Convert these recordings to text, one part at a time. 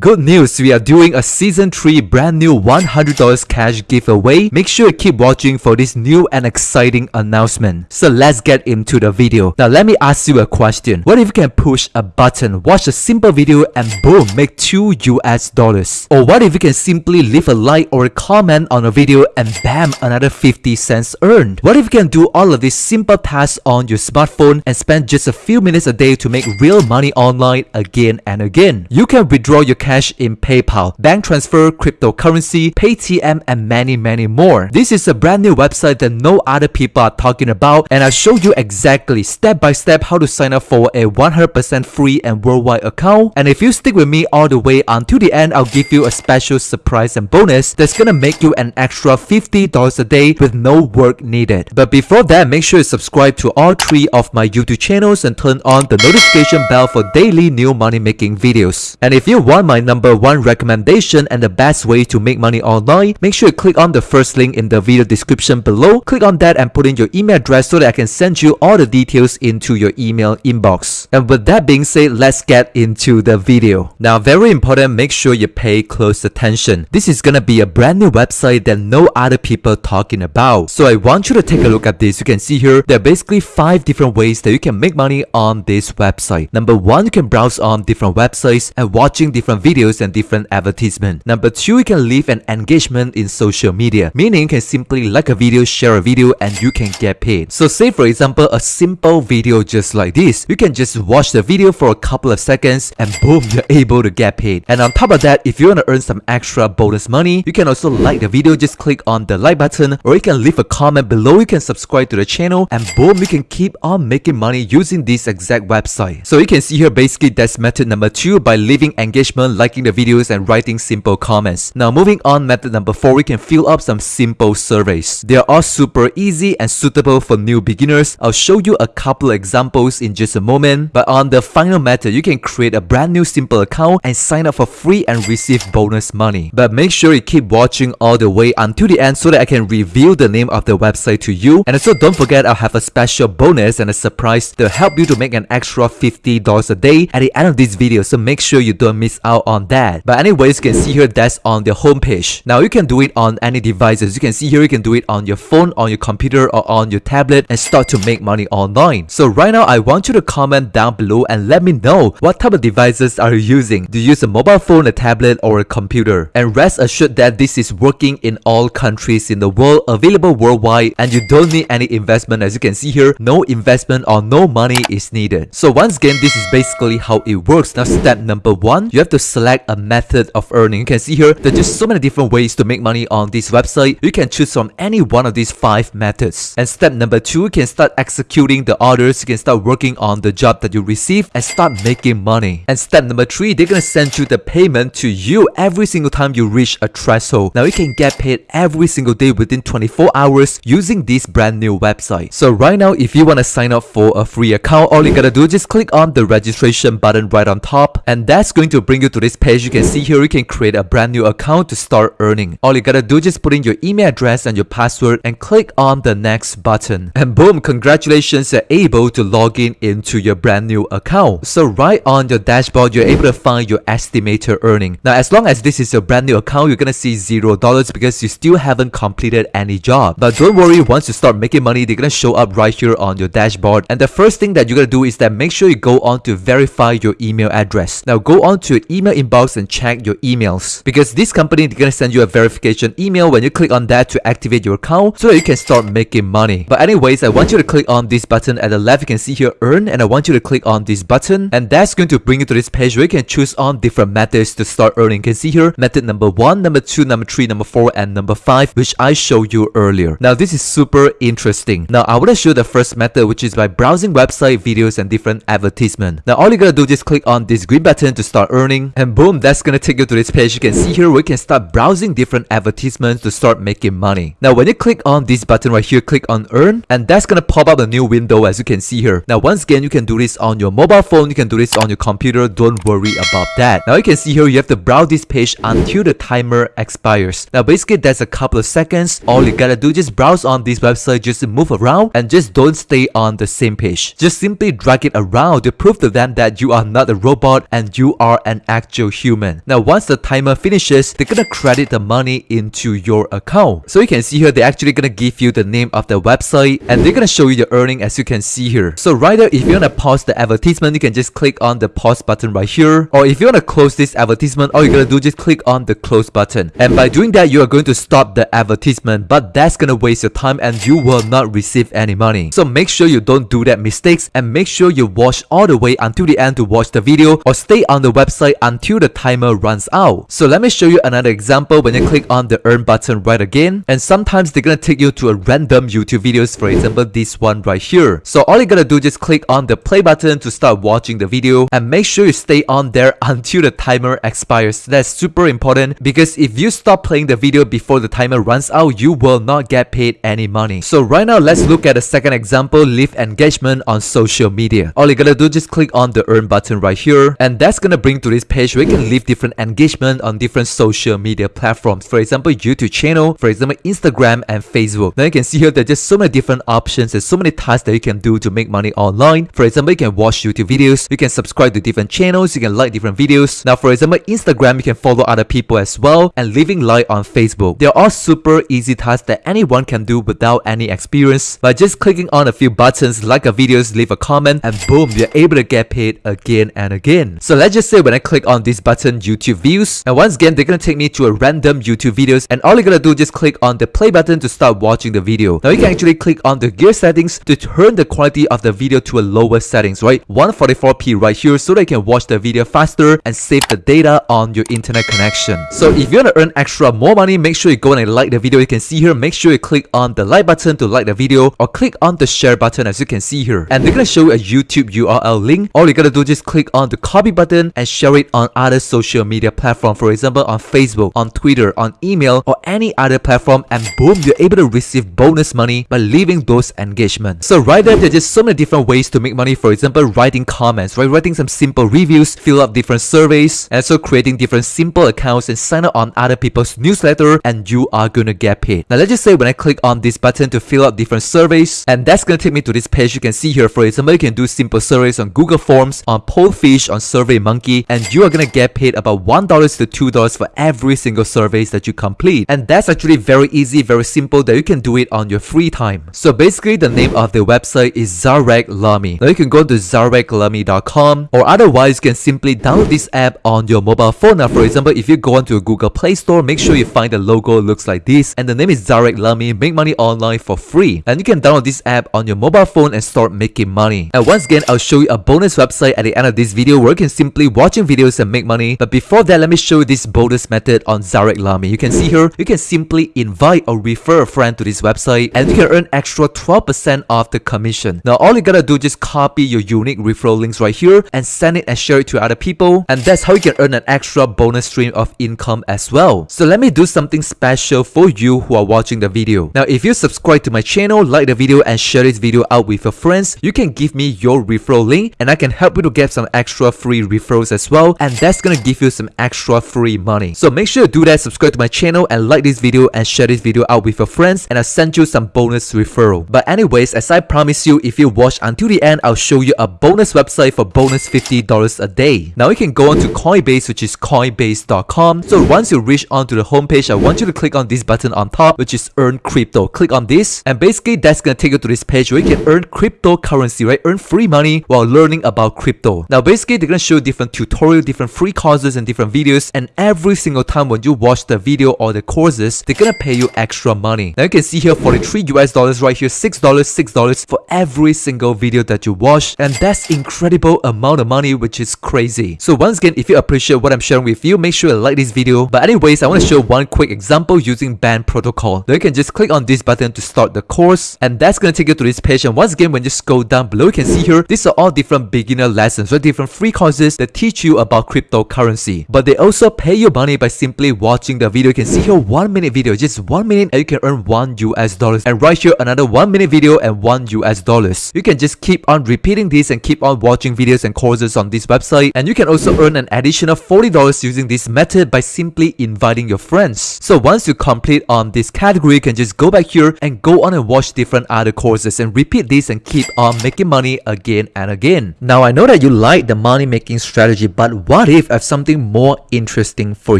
Good news, we are doing a season 3 brand new $100 cash giveaway. Make sure you keep watching for this new and exciting announcement. So let's get into the video. Now let me ask you a question. What if you can push a button, watch a simple video and boom, make 2 US dollars? Or what if you can simply leave a like or a comment on a video and bam, another 50 cents earned? What if you can do all of these simple tasks on your smartphone and spend just a few minutes a day to make real money online again and again? You can withdraw your cash in PayPal, bank transfer, cryptocurrency, Paytm, and many, many more. This is a brand new website that no other people are talking about, and I'll show you exactly step by step how to sign up for a 100% free and worldwide account. And if you stick with me all the way until the end, I'll give you a special surprise and bonus that's gonna make you an extra $50 a day with no work needed. But before that, make sure you subscribe to all three of my YouTube channels and turn on the notification bell for daily new money making videos. And if you want my number one recommendation and the best way to make money online, make sure you click on the first link in the video description below. Click on that and put in your email address so that I can send you all the details into your email inbox. And with that being said, let's get into the video. Now, very important, make sure you pay close attention. This is gonna be a brand new website that no other people talking about. So I want you to take a look at this. You can see here, there are basically five different ways that you can make money on this website. Number one, you can browse on different websites and watching different videos and different advertisements. Number two, you can leave an engagement in social media, meaning you can simply like a video, share a video, and you can get paid. So say for example, a simple video just like this. You can just watch the video for a couple of seconds and boom, you're able to get paid. And on top of that, if you want to earn some extra bonus money, you can also like the video, just click on the like button or you can leave a comment below, you can subscribe to the channel and boom, you can keep on making money using this exact website. So you can see here basically that's method number two by leaving engagement, liking the videos and writing simple comments. Now moving on method number 4 we can fill up some simple surveys. They are all super easy and suitable for new beginners. I'll show you a couple examples in just a moment. But on the final method you can create a brand new simple account and sign up for free and receive bonus money. But make sure you keep watching all the way until the end so that I can reveal the name of the website to you. And also don't forget I'll have a special bonus and a surprise to help you to make an extra $50 a day at the end of this video so make sure you don't miss out on that. But anyways, you can see here that's on the homepage. Now you can do it on any devices. You can see here you can do it on your phone, on your computer or on your tablet and start to make money online. So right now I want you to comment down below and let me know what type of devices are you using. Do you use a mobile phone, a tablet or a computer? And rest assured that this is working in all countries in the world, available worldwide and you don't need any investment as you can see here, no investment or no money is needed. So once again, this is basically how it works. Now step number one, you have to select a method of earning. You can see here, there's just so many different ways to make money on this website. You can choose from any one of these five methods. And step number two, you can start executing the orders. You can start working on the job that you receive and start making money. And step number three, they're gonna send you the payment to you every single time you reach a threshold. Now you can get paid every single day within 24 hours using this brand new website. So right now, if you wanna sign up for a free account, all you gotta do is just click on the registration button right on top and that's going to bring you to this page. You can see here you can create a brand new account to start earning. All you gotta do is just put in your email address and your password and click on the next button. And boom, congratulations, you're able to log in into your brand new account. So right on your dashboard, you're able to find your estimator earning. Now, as long as this is your brand new account, you're gonna see zero dollars because you still haven't completed any job. But don't worry, once you start making money, they're gonna show up right here on your dashboard. And the first thing that you're gonna do is that make sure you go on to verify your email address. Now go on to your email inbox and check your emails because this company they're gonna send you a verification email when you click on that to activate your account so that you can start making money. But anyways, I want you to click on this button at the left. You can see here earn and I want you to click on this button and that's going to bring you to this page where you can choose on different methods to start earning. You can see here method number one, number two, number three, number four, and number five, which I showed you earlier. Now this is super interesting. Now I want to show the first method, which is by browsing website videos and different advertisement. Now all you gotta do is click on this green button to start earning, and boom, that's gonna take you to this page. You can see here we can start browsing different advertisements to start making money. Now when you click on this button right here, click on earn, and that's gonna pop up a new window as you can see here. Now once again, you can do this on your mobile phone, you can do this on your computer. Don't worry about that. Now you can see here you have to browse this page until the timer expires. Now basically that's a couple of seconds. All you gotta do just browse on this website, just move around and just don't stay on the same page. Just simply drag it around to prove to them that you are not a robot and you are an actual human. Now once the timer finishes, they're gonna credit the money into your account. So you can see here, they're actually gonna give you the name of the website and they're gonna show you the earning as you can see here. So right there, if you wanna pause the advertisement, you can just click on the pause button right here. Or if you wanna close this advertisement, all you're gonna do just click on the close button. And by doing that, you are going to stop the advertisement, but that's gonna waste your time and you will not receive any money. So make sure you don't do that mistakes and make sure you watch all the way until the end to watch the video or stay on the website until the timer runs out. So let me show you another example when you click on the earn button right again and sometimes they're gonna take you to a random YouTube videos for example this one right here. So all you gotta do just click on the play button to start watching the video and make sure you stay on there until the timer expires. That's super important because if you stop playing the video before the timer runs out you will not get paid any money. So right now let's look at the second example leave engagement on social media. All you gotta do just click on the earn button right here and that's gonna bring to this page you can leave different engagement on different social media platforms. For example YouTube channel, for example Instagram and Facebook. Now you can see here there's just so many different options and so many tasks that you can do to make money online. For example you can watch YouTube videos, you can subscribe to different channels, you can like different videos. Now for example Instagram you can follow other people as well and leaving like on Facebook. They're all super easy tasks that anyone can do without any experience by just clicking on a few buttons like a videos, leave a comment and boom you're able to get paid again and again. So let's just say when I click on this button YouTube views and once again they're gonna take me to a random YouTube videos and all you're gonna do is just click on the play button to start watching the video. Now you can actually click on the gear settings to turn the quality of the video to a lower settings, right? 144p right here so that you can watch the video faster and save the data on your internet connection. So if you want to earn extra more money, make sure you go and like the video. You can see here, make sure you click on the like button to like the video or click on the share button as you can see here. And they're gonna show you a YouTube URL link. All you gotta do is just click on the copy button and share it on other social media platform. For example, on Facebook, on Twitter, on email or any other platform and boom, you're able to receive bonus money by leaving those engagements. So right there, there's just so many different ways to make money. For example, writing comments, right? Writing some simple reviews, fill up different surveys, and so creating different simple accounts and sign up on other people's newsletter and you are gonna get paid. Now let's just say when I click on this button to fill up different surveys and that's gonna take me to this page you can see here. For example, you can do simple surveys on Google Forms, on Pollfish, on SurveyMonkey and you are gonna get paid about $1 to $2 for every single surveys that you complete. And that's actually very easy, very simple that you can do it on your free time. So basically the name of the website is Zarek Lami. Now you can go to zareklami.com or otherwise you can simply download this app on your mobile phone. Now for example, if you go onto a Google Play Store, make sure you find the logo looks like this and the name is Zarek Lami. Make money online for free. And you can download this app on your mobile phone and start making money. And once again, I'll show you a bonus website at the end of this video where you can simply watching videos and make money. But before that, let me show you this bonus method on Zarek Lami. You can see here, you can simply invite or refer a friend to this website and you can earn extra 12% off the commission. Now all you gotta do is just copy your unique referral links right here and send it and share it to other people and that's how you can earn an extra bonus stream of income as well. So let me do something special for you who are watching the video. Now if you subscribe to my channel, like the video and share this video out with your friends, you can give me your referral link and I can help you to get some extra free referrals as well and that's gonna give you some extra free money. So make sure to do that, subscribe to my channel and like this video and share this video out with your friends and I'll send you some bonus referral. But anyways, as I promised you, if you watch until the end, I'll show you a bonus website for bonus $50 a day. Now you can go on to Coinbase which is coinbase.com. So once you reach onto the homepage, I want you to click on this button on top which is earn crypto. Click on this and basically that's gonna take you to this page where you can earn cryptocurrency, right? Earn free money while learning about crypto. Now basically they're gonna show different tutorial, different free courses and different videos and every single time when you watch the video or the courses, they're gonna pay you extra money. Now you can see here 43 US dollars right here, $6, $6 for every single video that you watch and that's incredible amount of money which is crazy. So once again, if you appreciate what I'm sharing with you, make sure you like this video. But anyways, I want to show one quick example using band protocol. Now you can just click on this button to start the course and that's gonna take you to this page and once again when you scroll down below you can see here these are all different beginner lessons or different free courses that teach you about cryptocurrency but they also pay you money by simply watching the video. You can see here one minute video just one minute and you can earn one US dollars. And right here another one minute video and one US dollars. You can just keep on repeating this and keep on watching videos and courses on this website. And you can also earn an additional $40 using this method by simply inviting your friends. So once you complete on this category you can just go back here and go on and watch different other courses and repeat this and keep on making money again and again. Now I know that you like the money making strategy but what what if I have something more interesting for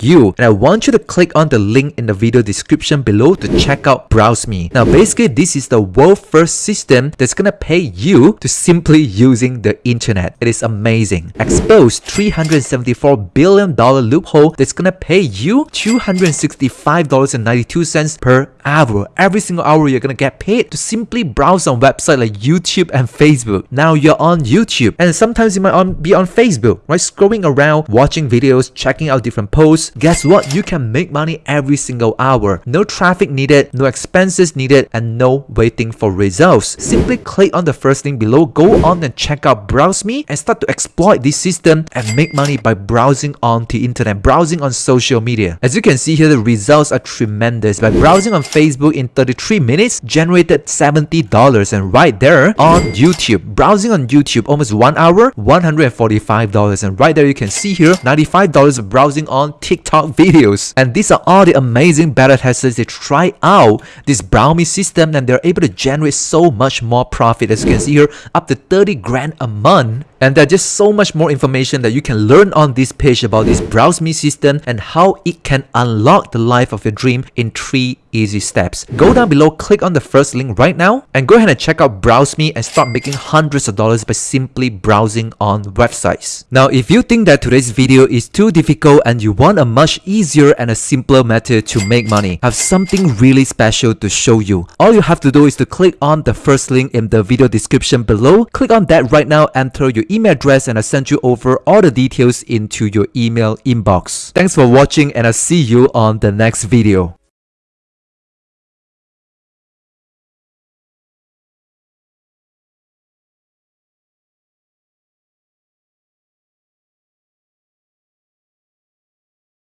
you? And I want you to click on the link in the video description below to check out Browse Me. Now basically this is the world first system that's gonna pay you to simply using the internet. It is amazing. Expose $374 billion loophole that's gonna pay you $265.92 per hour. Every single hour you're gonna get paid to simply browse on websites like YouTube and Facebook. Now you're on YouTube and sometimes you might be on Facebook, right? Scrolling around, watching videos, checking out different posts. Guess what? You can make money every single hour. No traffic needed, no expenses needed, and no waiting for results. Simply click on the first link below, go on and check out Browse Me and start to exploit this system and make money by browsing on the internet, browsing on social media. As you can see here, the results are tremendous. By browsing on Facebook in 33 minutes, generated $70 and right there on YouTube, browsing on YouTube almost one hour, $145 and right there you can see here $95 of browsing on TikTok videos. And these are all the amazing beta testers that try out this Browse Me system and they're able to generate so much more profit as you can see here up to 30 grand a month and there's just so much more information that you can learn on this page about this Browse Me system and how it can unlock the life of your dream in 3 easy steps. Go down below, click on the first link right now and go ahead and check out Browse Me and start making hundreds of dollars by simply browsing on websites. Now if you think that today's video is too difficult and you want a much easier and a simpler method to make money, I have something really special to show you. All you have to do is to click on the first link in the video description below. Click on that right now, enter your email address and I'll send you over all the details into your email inbox. Thanks for watching and I'll see you on the next video.